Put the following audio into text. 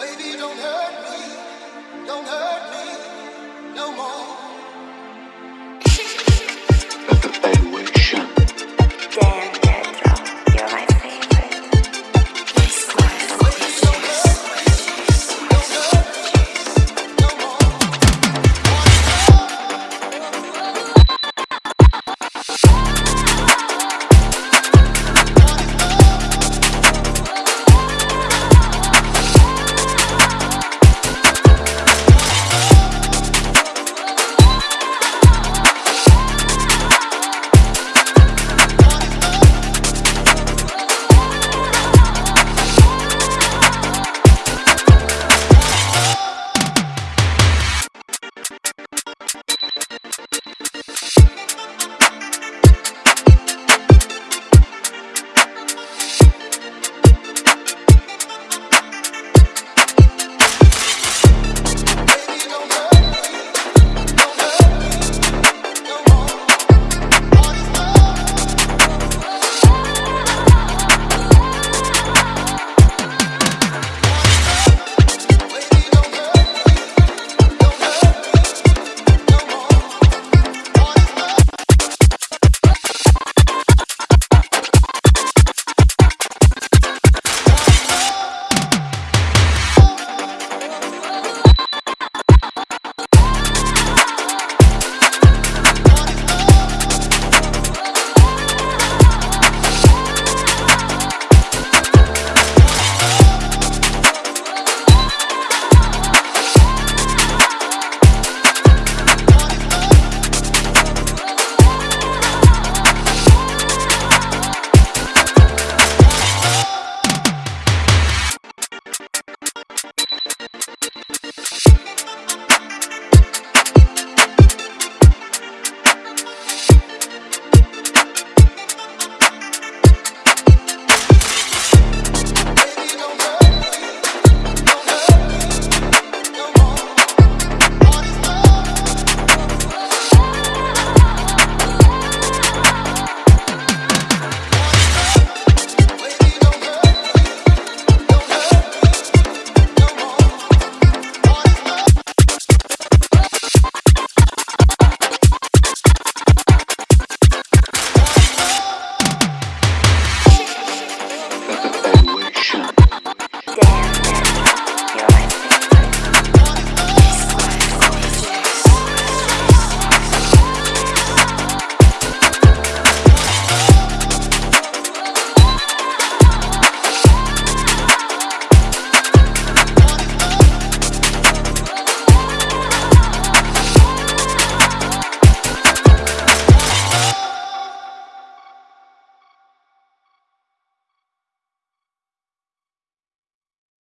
Baby, don't hurt me. Don't hurt me.